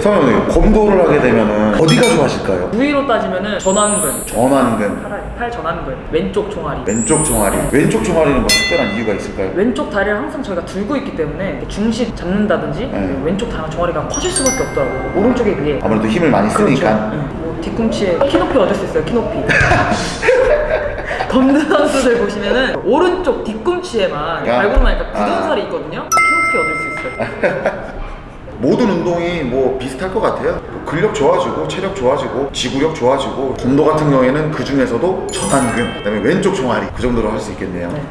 성현님 검도를 하게 되면은 어디가 좋아하실까요? 부위로 따지면은 전완근, 전완근, 팔, 팔 전완근, 왼쪽 종아리. 왼쪽 종아리. 왼쪽 종아리는 뭐 특별한 이유가 있을까요? 왼쪽 다리를 항상 저희가 들고 있기 때문에 중심 잡는다든지 네. 왼쪽 다리 종아리가 커질 수밖에 없더라고요. 오른쪽에 비해. 아무래도 힘을 많이 쓰니까. 그렇죠. 응. 뭐 뒤꿈치에 키높이 얻을 수 있어요. 키높이. 검도 선수들 보시면은 오른쪽 뒤꿈치에만 야. 밟고 나니까 굳은 아. 살이 있거든요. 키높이 얻을 수 있어요. 모든 운동이 뭐 비슷할 것 같아요. 뭐 근력 좋아지고 체력 좋아지고 지구력 좋아지고 검도 같은 경우에는 그 중에서도 전완근, 그 다음에 왼쪽 종아리 그 정도로 할 수 있겠네요. 네.